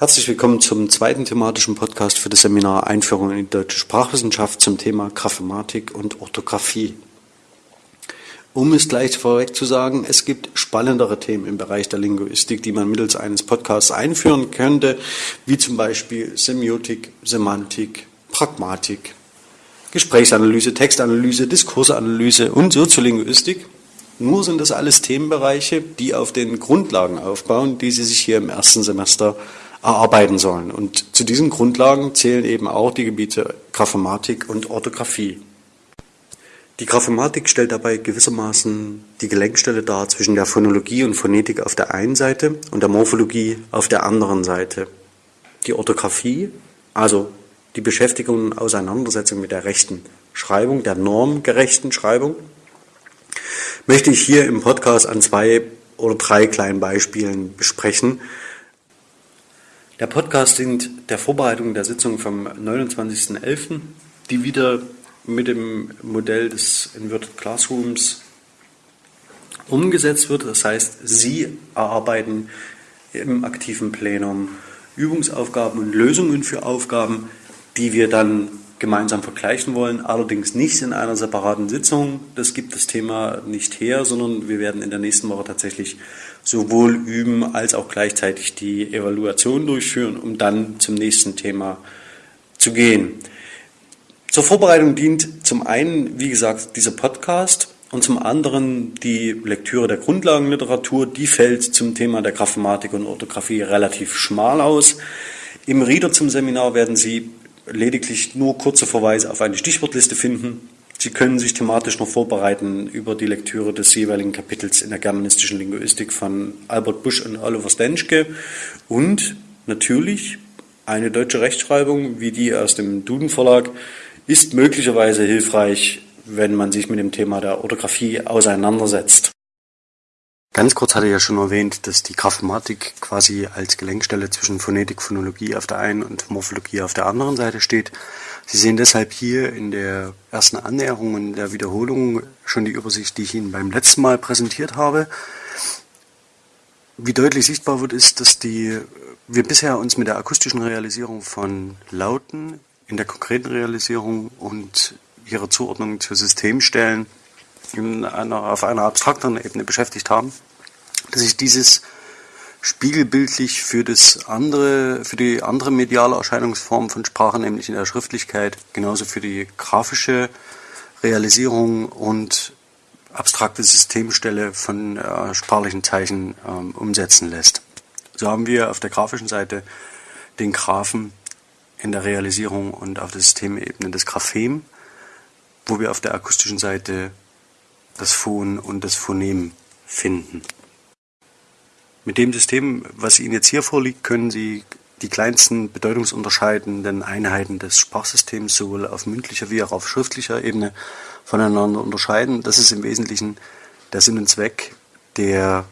Herzlich willkommen zum zweiten thematischen Podcast für das Seminar Einführung in die deutsche Sprachwissenschaft zum Thema Graphematik und Orthographie. Um es gleich vorweg zu sagen, es gibt spannendere Themen im Bereich der Linguistik, die man mittels eines Podcasts einführen könnte, wie zum Beispiel Semiotik, Semantik, Pragmatik, Gesprächsanalyse, Textanalyse, Diskursanalyse und Soziolinguistik. Nur sind das alles Themenbereiche, die auf den Grundlagen aufbauen, die Sie sich hier im ersten Semester erarbeiten sollen. Und zu diesen Grundlagen zählen eben auch die Gebiete Graphematik und Orthographie. Die Graphematik stellt dabei gewissermaßen die Gelenkstelle dar zwischen der Phonologie und Phonetik auf der einen Seite und der Morphologie auf der anderen Seite. Die Orthographie, also die Beschäftigung und Auseinandersetzung mit der rechten Schreibung, der normgerechten Schreibung, möchte ich hier im Podcast an zwei oder drei kleinen Beispielen besprechen, der Podcast dient der Vorbereitung der Sitzung vom 29.11., die wieder mit dem Modell des Inverted Classrooms umgesetzt wird. Das heißt, Sie erarbeiten im aktiven Plenum Übungsaufgaben und Lösungen für Aufgaben, die wir dann gemeinsam vergleichen wollen, allerdings nicht in einer separaten Sitzung. Das gibt das Thema nicht her, sondern wir werden in der nächsten Woche tatsächlich sowohl üben als auch gleichzeitig die Evaluation durchführen, um dann zum nächsten Thema zu gehen. Zur Vorbereitung dient zum einen, wie gesagt, dieser Podcast und zum anderen die Lektüre der Grundlagenliteratur. Die fällt zum Thema der Graphematik und Orthographie relativ schmal aus. Im Reader zum Seminar werden Sie lediglich nur kurze Verweise auf eine Stichwortliste finden. Sie können sich thematisch noch vorbereiten über die Lektüre des jeweiligen Kapitels in der germanistischen Linguistik von Albert Busch und Oliver Stenschke und natürlich eine deutsche Rechtschreibung wie die aus dem Duden Verlag ist möglicherweise hilfreich, wenn man sich mit dem Thema der Orthographie auseinandersetzt. Ganz kurz hatte ich ja schon erwähnt, dass die Graphematik quasi als Gelenkstelle zwischen Phonetik, Phonologie auf der einen und Morphologie auf der anderen Seite steht. Sie sehen deshalb hier in der ersten Annäherung und der Wiederholung schon die Übersicht, die ich Ihnen beim letzten Mal präsentiert habe. Wie deutlich sichtbar wird, ist, dass die, wir bisher uns mit der akustischen Realisierung von Lauten in der konkreten Realisierung und ihrer Zuordnung zu Systemstellen in einer, auf einer abstrakteren Ebene beschäftigt haben, dass sich dieses spiegelbildlich für das andere, für die andere mediale Erscheinungsform von Sprache, nämlich in der Schriftlichkeit, genauso für die grafische Realisierung und abstrakte Systemstelle von äh, sprachlichen Zeichen ähm, umsetzen lässt. So haben wir auf der grafischen Seite den Graphen in der Realisierung und auf der Systemebene des Graphem, wo wir auf der akustischen Seite das Phon und das Phonem finden. Mit dem System, was Ihnen jetzt hier vorliegt, können Sie die kleinsten bedeutungsunterscheidenden Einheiten des Sprachsystems sowohl auf mündlicher wie auch auf schriftlicher Ebene voneinander unterscheiden. Das ist im Wesentlichen der Sinn und Zweck der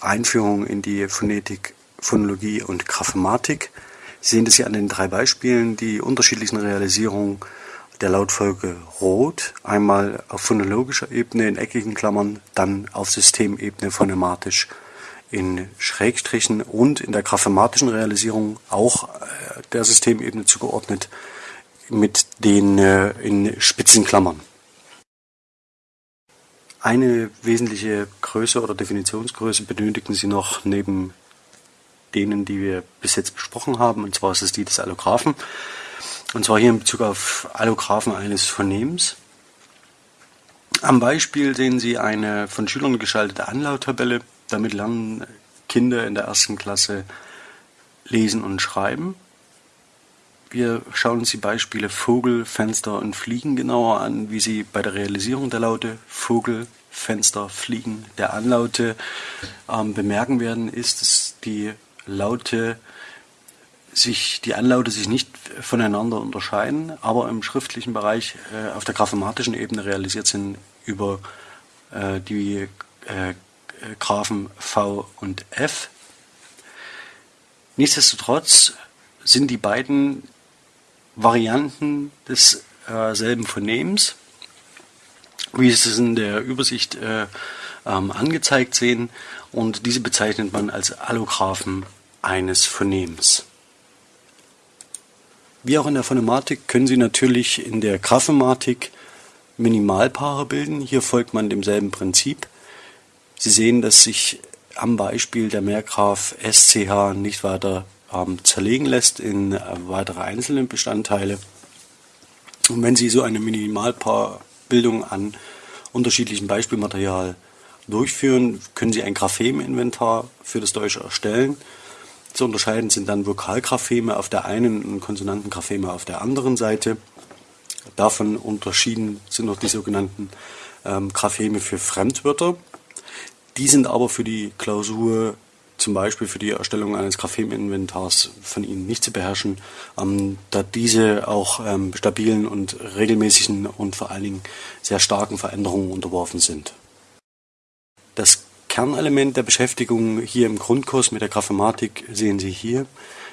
Einführung in die Phonetik, Phonologie und Graphematik. Sie sehen das hier an den drei Beispielen, die unterschiedlichen Realisierungen der Lautfolge Rot, einmal auf phonologischer Ebene in eckigen Klammern, dann auf Systemebene phonematisch in Schrägstrichen und in der graphematischen Realisierung auch äh, der Systemebene zugeordnet mit den äh, in Spitzenklammern. Eine wesentliche Größe oder Definitionsgröße benötigen Sie noch neben denen, die wir bis jetzt besprochen haben, und zwar ist es die des Allographen. Und zwar hier in Bezug auf Allographen eines Phonemims. Am Beispiel sehen Sie eine von Schülern geschaltete Anlauttabelle. Damit lernen Kinder in der ersten Klasse lesen und schreiben. Wir schauen uns die Beispiele Vogel, Fenster und Fliegen genauer an, wie sie bei der Realisierung der Laute Vogel, Fenster, Fliegen der Anlaute ähm, bemerken werden, ist, dass die Laute sich, die Anlaute sich nicht voneinander unterscheiden, aber im schriftlichen Bereich äh, auf der graphematischen Ebene realisiert sind über äh, die äh, Graphen V und F. Nichtsdestotrotz sind die beiden Varianten desselben äh, Phonems, wie Sie es in der Übersicht äh, ähm, angezeigt sehen, und diese bezeichnet man als Allographen eines Phonems. Wie auch in der Phonematik können Sie natürlich in der Graphematik Minimalpaare bilden. Hier folgt man demselben Prinzip. Sie sehen, dass sich am Beispiel der Mehrgraph SCH nicht weiter ähm, zerlegen lässt in äh, weitere einzelne Bestandteile. Und wenn Sie so eine Minimalpaarbildung an unterschiedlichem Beispielmaterial durchführen, können Sie ein Graphem-Inventar für das Deutsche erstellen. Zu unterscheiden sind dann Vokalgrapheme auf der einen und Konsonantengrapheme auf der anderen Seite. Davon unterschieden sind noch die sogenannten ähm, Grapheme für Fremdwörter. Die sind aber für die Klausur, zum Beispiel für die Erstellung eines Graphem-Inventars, von Ihnen nicht zu beherrschen, ähm, da diese auch ähm, stabilen und regelmäßigen und vor allen Dingen sehr starken Veränderungen unterworfen sind. Das Kernelement der Beschäftigung hier im Grundkurs mit der Graphematik sehen Sie hier.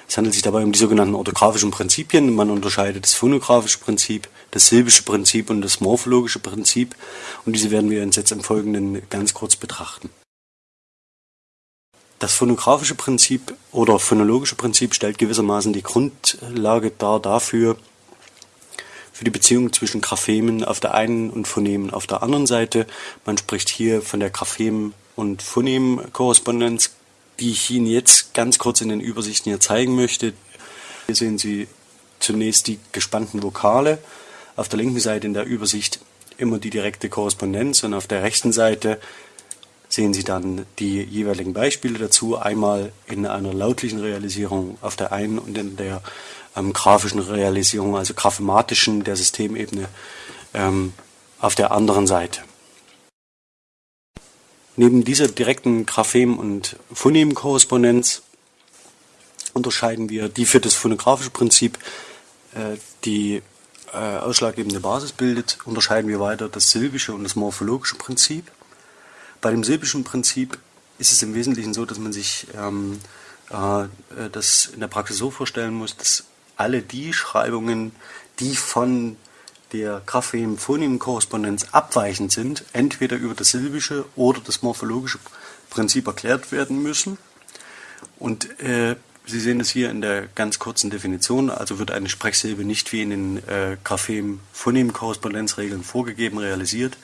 Es handelt sich dabei um die sogenannten orthografischen Prinzipien. Man unterscheidet das phonographische Prinzip, das silbische Prinzip und das morphologische Prinzip. Und diese werden wir uns jetzt im Folgenden ganz kurz betrachten. Das phonographische Prinzip oder phonologische Prinzip stellt gewissermaßen die Grundlage dar dafür, für die Beziehung zwischen Graphemen auf der einen und Phonemen auf der anderen Seite. Man spricht hier von der Graphem- und Phonem-Korrespondenz die ich Ihnen jetzt ganz kurz in den Übersichten hier zeigen möchte. Hier sehen Sie zunächst die gespannten Vokale. Auf der linken Seite in der Übersicht immer die direkte Korrespondenz und auf der rechten Seite sehen Sie dann die jeweiligen Beispiele dazu, einmal in einer lautlichen Realisierung auf der einen und in der ähm, grafischen Realisierung, also graphematischen der Systemebene ähm, auf der anderen Seite. Neben dieser direkten Graphem- und Phonemkorrespondenz unterscheiden wir die für das phonographische Prinzip äh, die äh, ausschlaggebende Basis bildet, unterscheiden wir weiter das silbische und das morphologische Prinzip. Bei dem silbischen Prinzip ist es im Wesentlichen so, dass man sich ähm, äh, das in der Praxis so vorstellen muss, dass alle die Schreibungen, die von der Graphem-Phonem-Korrespondenz abweichend sind, entweder über das silbische oder das morphologische Prinzip erklärt werden müssen. Und äh, Sie sehen es hier in der ganz kurzen Definition, also wird eine Sprechsilbe nicht wie in den äh, Graphem-Phonem-Korrespondenzregeln vorgegeben realisiert,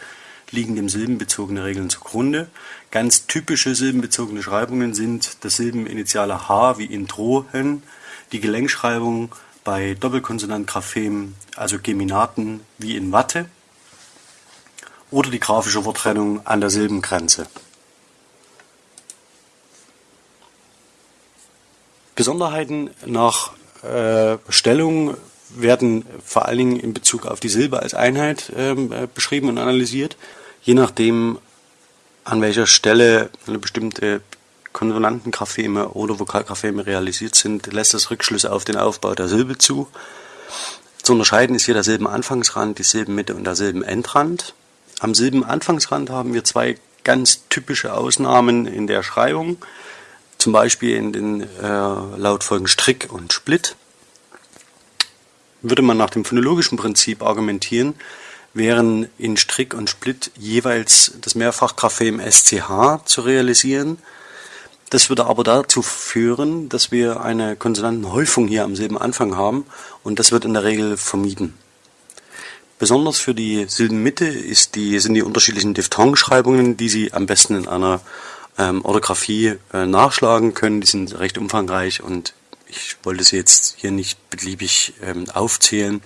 liegen dem silbenbezogene Regeln zugrunde. Ganz typische silbenbezogene Schreibungen sind das Silbeninitiale H wie in Drohen, die Gelenkschreibung bei Doppelkonsonant-Graphem, also Geminaten wie in Watte, oder die grafische Worttrennung an der Silbengrenze. Besonderheiten nach äh, Stellung werden vor allen Dingen in Bezug auf die Silbe als Einheit ähm, äh, beschrieben und analysiert. Je nachdem, an welcher Stelle eine bestimmte Konsonantengrapheme oder Vokalgrapheme realisiert sind, lässt das Rückschlüsse auf den Aufbau der Silbe zu. Zu unterscheiden ist hier der Silbenanfangsrand, die Silbenmitte und der Silbenendrand. Am Silbenanfangsrand haben wir zwei ganz typische Ausnahmen in der Schreibung, zum Beispiel in den äh, Lautfolgen Strick und Split. Würde man nach dem phonologischen Prinzip argumentieren, wären in Strick und Split jeweils das Mehrfachgraphem SCH zu realisieren das würde aber dazu führen, dass wir eine Konsonantenhäufung hier am Silbenanfang haben und das wird in der Regel vermieden. Besonders für die Silbenmitte ist die, sind die unterschiedlichen Diphthongschreibungen, die Sie am besten in einer ähm, Orthographie äh, nachschlagen können. Die sind recht umfangreich und ich wollte sie jetzt hier nicht beliebig ähm, aufzählen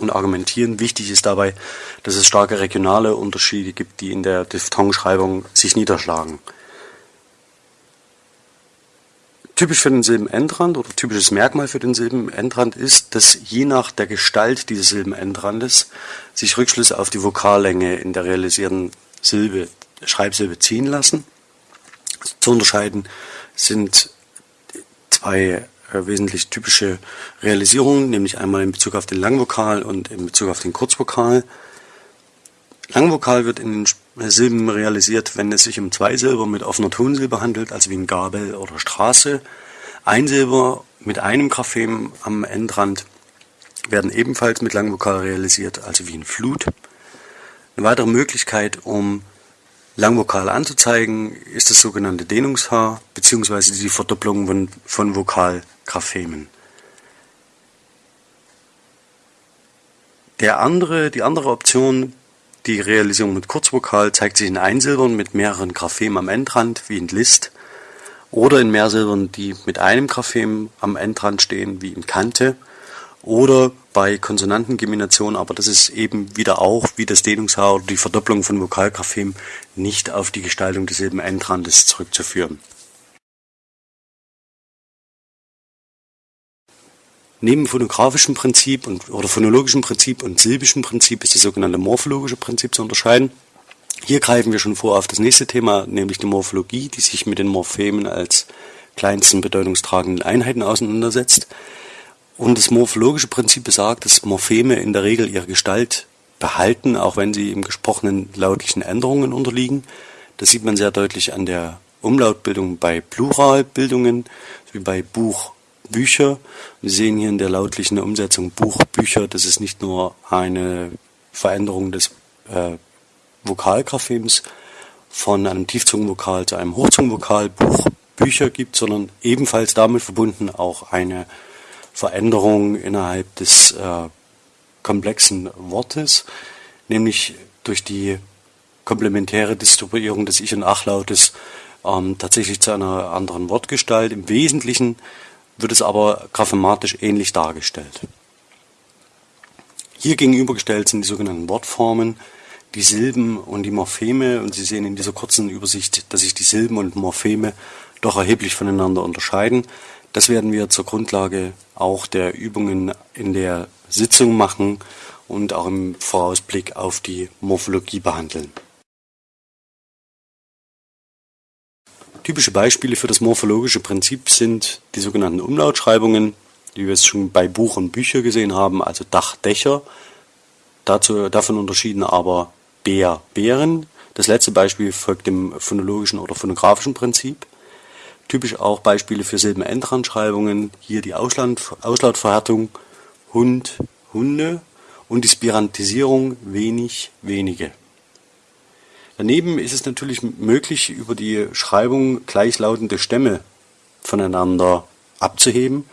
und argumentieren. Wichtig ist dabei, dass es starke regionale Unterschiede gibt, die in der Diphthongschreibung sich niederschlagen. Typisch für den Silbenendrand oder typisches Merkmal für den Silbenendrand ist, dass je nach der Gestalt dieses Silbenendrandes sich Rückschlüsse auf die Vokallänge in der realisierten Silbe, Schreibsilbe ziehen lassen. Zu unterscheiden sind zwei äh, wesentlich typische Realisierungen, nämlich einmal in Bezug auf den Langvokal und in Bezug auf den Kurzvokal. Langvokal wird in den Silben realisiert, wenn es sich um zwei Silber mit offener Tonsilbe handelt, also wie in Gabel oder Straße. Einsilber mit einem Graphem am Endrand werden ebenfalls mit Langvokal realisiert, also wie in Flut. Eine weitere Möglichkeit, um Langvokal anzuzeigen, ist das sogenannte Dehnungshaar bzw. die Verdopplung von, von Vokalgraphemen. Der andere, die andere Option, die Realisierung mit Kurzvokal, zeigt sich in Einsilbern mit mehreren Graphemen am Endrand, wie in List, oder in Mehrsilbern, die mit einem Graphem am Endrand stehen, wie in Kante, oder bei Konsonantengeminationen, aber das ist eben wieder auch, wie das Dehnungshaar oder die Verdopplung von Vokalgraphem, nicht auf die Gestaltung des Silbenendrandes zurückzuführen. Neben phonografischem Prinzip und, oder phonologischem Prinzip und silbischem Prinzip ist das sogenannte morphologische Prinzip zu unterscheiden. Hier greifen wir schon vor auf das nächste Thema, nämlich die Morphologie, die sich mit den Morphemen als kleinsten bedeutungstragenden Einheiten auseinandersetzt. Und das morphologische Prinzip besagt, dass Morpheme in der Regel ihre Gestalt behalten, auch wenn sie im gesprochenen lautlichen Änderungen unterliegen. Das sieht man sehr deutlich an der Umlautbildung bei Pluralbildungen, wie bei Buch, Bücher. Wir sehen hier in der lautlichen Umsetzung Buch, Bücher, das ist nicht nur eine Veränderung des äh, Vokalgraphems von einem Tiefzungenvokal zu einem Hochzungenvokal, Buch, Bücher gibt, sondern ebenfalls damit verbunden auch eine Veränderung innerhalb des äh, komplexen Wortes, nämlich durch die komplementäre Distribuierung des Ich- und Achlautes ähm, tatsächlich zu einer anderen Wortgestalt. Im Wesentlichen wird es aber graphematisch ähnlich dargestellt. Hier gegenübergestellt sind die sogenannten Wortformen, die Silben und die Morpheme. Und Sie sehen in dieser kurzen Übersicht, dass sich die Silben und Morpheme doch erheblich voneinander unterscheiden. Das werden wir zur Grundlage auch der Übungen in der Sitzung machen und auch im Vorausblick auf die Morphologie behandeln. Typische Beispiele für das morphologische Prinzip sind die sogenannten Umlautschreibungen, die wir es schon bei Buch und Bücher gesehen haben, also Dach, Dächer. Dazu, davon unterschieden aber Bär, Bären. Das letzte Beispiel folgt dem phonologischen oder phonografischen Prinzip. Typisch auch Beispiele für Silbenendrandschreibungen, hier die Ausland, Auslautverhärtung, Hund, Hunde und die Spirantisierung, wenig, wenige. Daneben ist es natürlich möglich, über die Schreibung gleichlautende Stämme voneinander abzuheben.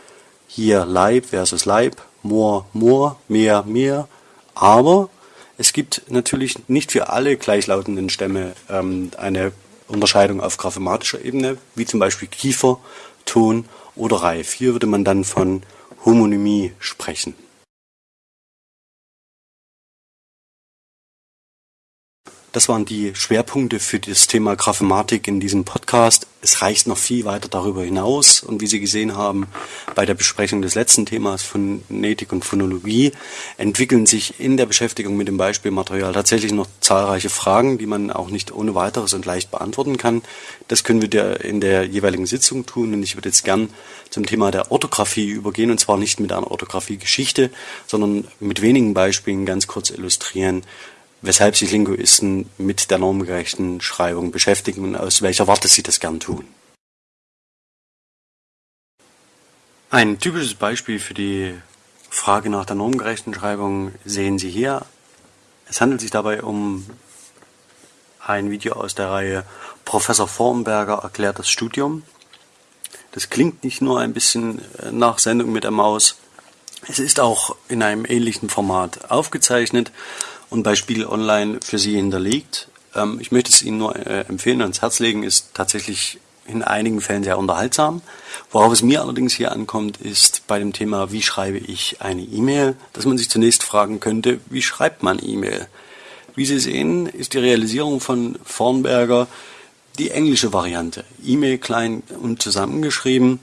Hier Leib versus Leib, Moor, Moor, Meer, Meer. Aber es gibt natürlich nicht für alle gleichlautenden Stämme ähm, eine Unterscheidung auf graphematischer Ebene, wie zum Beispiel Kiefer, Ton oder Reif. Hier würde man dann von Homonymie sprechen. Das waren die Schwerpunkte für das Thema Graphematik in diesem Podcast. Es reicht noch viel weiter darüber hinaus. Und wie Sie gesehen haben, bei der Besprechung des letzten Themas Phonetik und Phonologie entwickeln sich in der Beschäftigung mit dem Beispielmaterial tatsächlich noch zahlreiche Fragen, die man auch nicht ohne weiteres und leicht beantworten kann. Das können wir in der jeweiligen Sitzung tun. Und ich würde jetzt gern zum Thema der Orthographie übergehen. Und zwar nicht mit einer Orthographie-Geschichte, sondern mit wenigen Beispielen ganz kurz illustrieren, weshalb sich Linguisten mit der normgerechten Schreibung beschäftigen und aus welcher Warte sie das gern tun. Ein typisches Beispiel für die Frage nach der normgerechten Schreibung sehen Sie hier. Es handelt sich dabei um ein Video aus der Reihe Professor Formberger erklärt das Studium. Das klingt nicht nur ein bisschen nach Sendung mit der Maus, es ist auch in einem ähnlichen Format aufgezeichnet und bei Spiegel Online für Sie hinterlegt. Ähm, ich möchte es Ihnen nur äh, empfehlen ans Herz legen, ist tatsächlich in einigen Fällen sehr unterhaltsam. Worauf es mir allerdings hier ankommt, ist bei dem Thema, wie schreibe ich eine E-Mail, dass man sich zunächst fragen könnte, wie schreibt man E-Mail? Wie Sie sehen, ist die Realisierung von Vornberger die englische Variante. E-Mail klein und zusammengeschrieben.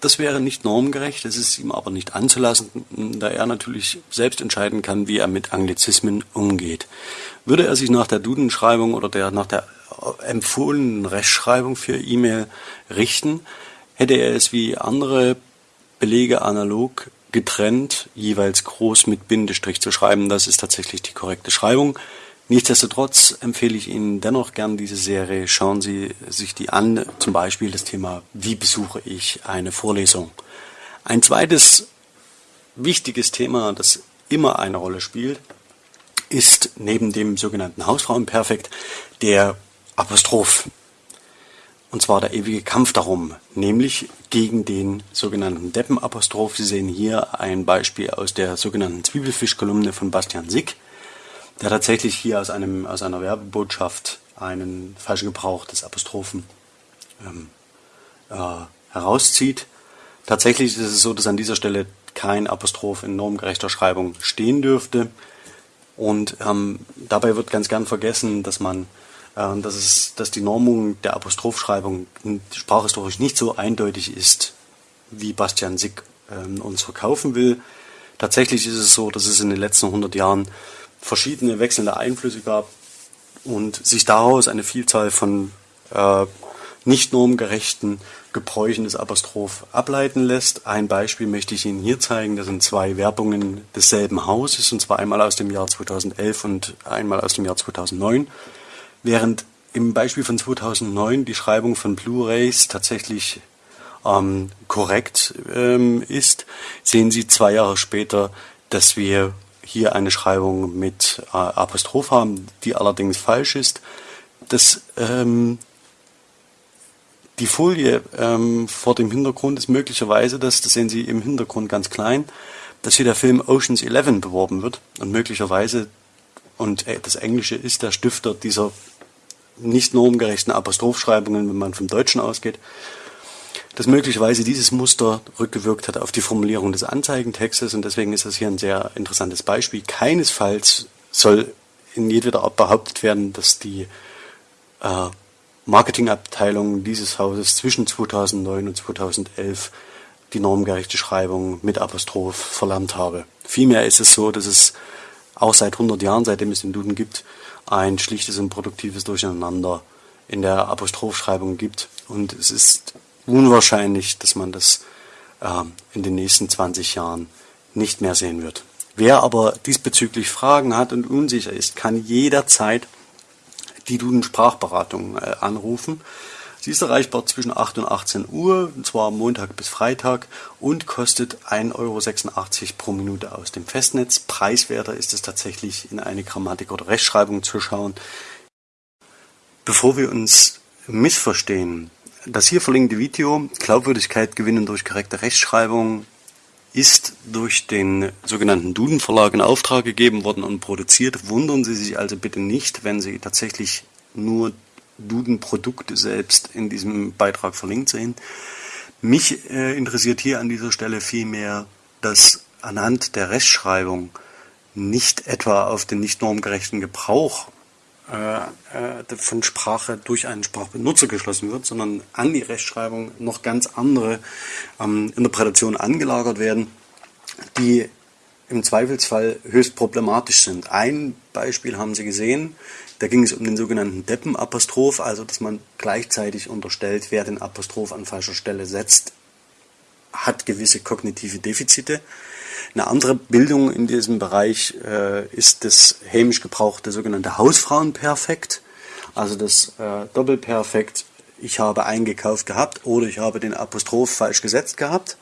Das wäre nicht normgerecht, es ist ihm aber nicht anzulassen, da er natürlich selbst entscheiden kann, wie er mit Anglizismen umgeht. Würde er sich nach der Dudenschreibung oder der, nach der empfohlenen Rechtschreibung für E-Mail richten, hätte er es wie andere Belege analog getrennt, jeweils groß mit Bindestrich zu schreiben. Das ist tatsächlich die korrekte Schreibung. Nichtsdestotrotz empfehle ich Ihnen dennoch gern diese Serie. Schauen Sie sich die an, zum Beispiel das Thema, wie besuche ich eine Vorlesung. Ein zweites wichtiges Thema, das immer eine Rolle spielt, ist neben dem sogenannten Hausfrauenperfekt der Apostroph. Und zwar der ewige Kampf darum, nämlich gegen den sogenannten Deppenapostroph. Sie sehen hier ein Beispiel aus der sogenannten Zwiebelfischkolumne von Bastian Sick, der tatsächlich hier aus, einem, aus einer Werbebotschaft einen falschen Gebrauch des Apostrophen ähm, äh, herauszieht. Tatsächlich ist es so, dass an dieser Stelle kein Apostroph in normgerechter Schreibung stehen dürfte. Und ähm, dabei wird ganz gern vergessen, dass man äh, dass, es, dass die Normung der Apostrophschreibung sprachhistorisch nicht so eindeutig ist, wie Bastian Sick äh, uns verkaufen will. Tatsächlich ist es so, dass es in den letzten 100 Jahren verschiedene wechselnde Einflüsse gab und sich daraus eine Vielzahl von äh, nicht normgerechten Gebräuchen des Apostroph ableiten lässt. Ein Beispiel möchte ich Ihnen hier zeigen. Das sind zwei Werbungen desselben Hauses, und zwar einmal aus dem Jahr 2011 und einmal aus dem Jahr 2009. Während im Beispiel von 2009 die Schreibung von Blu-rays tatsächlich ähm, korrekt ähm, ist, sehen Sie zwei Jahre später, dass wir hier eine Schreibung mit äh, Apostroph haben, die allerdings falsch ist. Das, ähm, die Folie ähm, vor dem Hintergrund ist möglicherweise das, das sehen Sie im Hintergrund ganz klein, dass hier der Film Oceans 11 beworben wird und möglicherweise und äh, das Englische ist der Stifter dieser nicht normgerechten Apostrophschreibungen, wenn man vom Deutschen ausgeht, dass möglicherweise dieses Muster rückgewirkt hat auf die Formulierung des Anzeigentextes und deswegen ist das hier ein sehr interessantes Beispiel. Keinesfalls soll in jedweder Art behauptet werden, dass die äh, Marketingabteilung dieses Hauses zwischen 2009 und 2011 die normgerechte Schreibung mit Apostroph verlernt habe. Vielmehr ist es so, dass es auch seit 100 Jahren, seitdem es den Duden gibt, ein schlichtes und produktives Durcheinander in der Apostrophschreibung gibt. Und es ist unwahrscheinlich, dass man das äh, in den nächsten 20 Jahren nicht mehr sehen wird. Wer aber diesbezüglich Fragen hat und unsicher ist, kann jederzeit die Duden Sprachberatung äh, anrufen. Sie ist erreichbar zwischen 8 und 18 Uhr, und zwar Montag bis Freitag und kostet 1,86 Euro pro Minute aus dem Festnetz. Preiswerter ist es tatsächlich in eine Grammatik oder Rechtschreibung zu schauen. Bevor wir uns missverstehen, das hier verlinkte Video, Glaubwürdigkeit gewinnen durch korrekte Rechtschreibung, ist durch den sogenannten Duden Verlag in Auftrag gegeben worden und produziert. Wundern Sie sich also bitte nicht, wenn Sie tatsächlich nur Duden-Produkte selbst in diesem Beitrag verlinkt sehen. Mich äh, interessiert hier an dieser Stelle vielmehr, dass anhand der Rechtschreibung nicht etwa auf den nicht normgerechten Gebrauch äh, äh, von Sprache durch einen Sprachbenutzer geschlossen wird, sondern an die Rechtschreibung noch ganz andere ähm, Interpretationen angelagert werden, die im Zweifelsfall höchst problematisch sind. Ein Beispiel haben Sie gesehen, da ging es um den sogenannten Deppenapostroph, also dass man gleichzeitig unterstellt, wer den Apostroph an falscher Stelle setzt, hat gewisse kognitive Defizite. Eine andere Bildung in diesem Bereich äh, ist das hämisch gebrauchte sogenannte Hausfrauenperfekt, also das äh, Doppelperfekt, ich habe eingekauft gehabt oder ich habe den Apostroph falsch gesetzt gehabt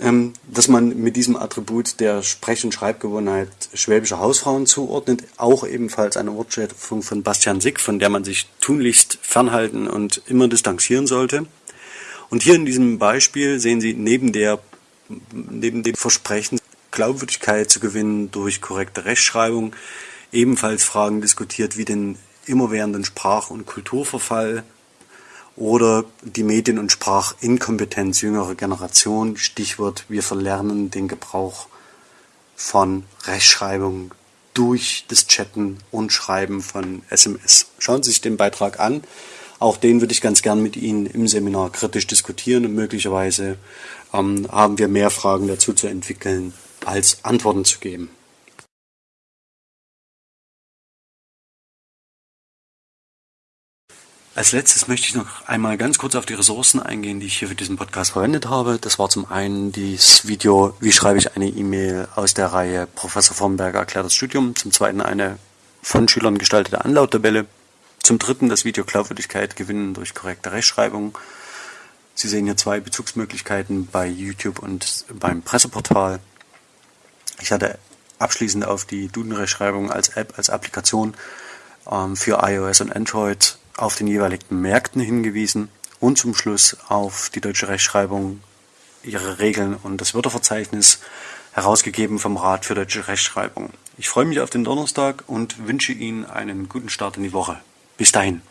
ähm, dass man mit diesem Attribut der Sprech- und Schreibgewohnheit schwäbischer Hausfrauen zuordnet, auch ebenfalls eine Wortschöpfung von Bastian Sick, von der man sich tunlichst fernhalten und immer distanzieren sollte. Und hier in diesem Beispiel sehen Sie neben der neben dem Versprechen, Glaubwürdigkeit zu gewinnen durch korrekte Rechtschreibung, ebenfalls Fragen diskutiert wie den immerwährenden Sprach- und Kulturverfall, oder die Medien- und Sprachinkompetenz jüngerer Generation. Stichwort, wir verlernen den Gebrauch von Rechtschreibung durch das Chatten und Schreiben von SMS. Schauen Sie sich den Beitrag an. Auch den würde ich ganz gern mit Ihnen im Seminar kritisch diskutieren und möglicherweise ähm, haben wir mehr Fragen dazu zu entwickeln, als Antworten zu geben. Als letztes möchte ich noch einmal ganz kurz auf die Ressourcen eingehen, die ich hier für diesen Podcast verwendet habe. Das war zum einen dieses Video, wie schreibe ich eine E-Mail aus der Reihe Professor Vornberger erklärt das Studium. Zum zweiten eine von Schülern gestaltete Anlauttabelle. Zum dritten das Video Glaubwürdigkeit gewinnen durch korrekte Rechtschreibung. Sie sehen hier zwei Bezugsmöglichkeiten bei YouTube und beim Presseportal. Ich hatte abschließend auf die Duden-Rechtschreibung als App, als Applikation ähm, für iOS und Android auf den jeweiligen Märkten hingewiesen und zum Schluss auf die deutsche Rechtschreibung, ihre Regeln und das Wörterverzeichnis herausgegeben vom Rat für deutsche Rechtschreibung. Ich freue mich auf den Donnerstag und wünsche Ihnen einen guten Start in die Woche. Bis dahin.